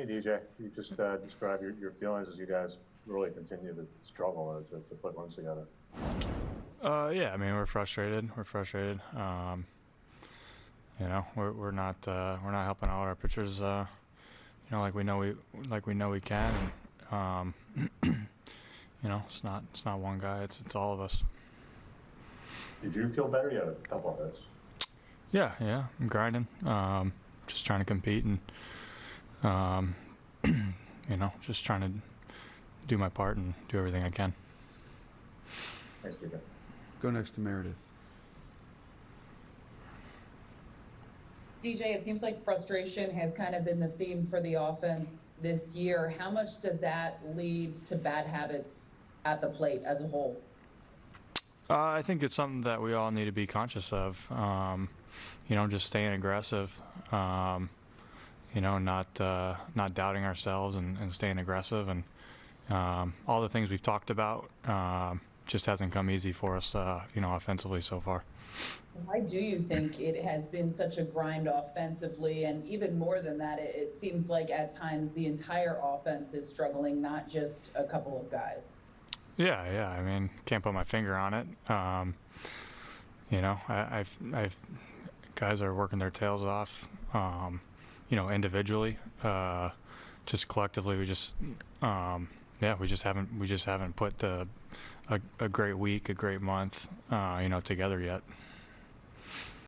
Hey DJ, you just uh, describe your, your feelings as you guys really continue to struggle uh, to, to put runs together. Uh, yeah, I mean we're frustrated. We're frustrated. Um, you know, we're we're not uh, we're not helping out our pitchers. Uh, you know, like we know we like we know we can. And, um, you know, it's not it's not one guy. It's it's all of us. Did you feel better? You had a couple of hits. Yeah, yeah. I'm grinding. Um, just trying to compete and um, you know, just trying to do my part and do everything I can. Thanks, DJ. Go next to Meredith. DJ, it seems like frustration has kind of been the theme for the offense this year. How much does that lead to bad habits at the plate as a whole? Uh, I think it's something that we all need to be conscious of. Um, you know, just staying aggressive. Um, you know, not uh, not doubting ourselves and, and staying aggressive, and um, all the things we've talked about um, just hasn't come easy for us. Uh, you know, offensively so far. Why do you think it has been such a grind offensively? And even more than that, it, it seems like at times the entire offense is struggling, not just a couple of guys. Yeah, yeah. I mean, can't put my finger on it. Um, you know, I, I've, I've guys are working their tails off. Um, you know, individually, uh, just collectively, we just, um, yeah, we just haven't, we just haven't put the, a, a great week, a great month, uh, you know, together yet.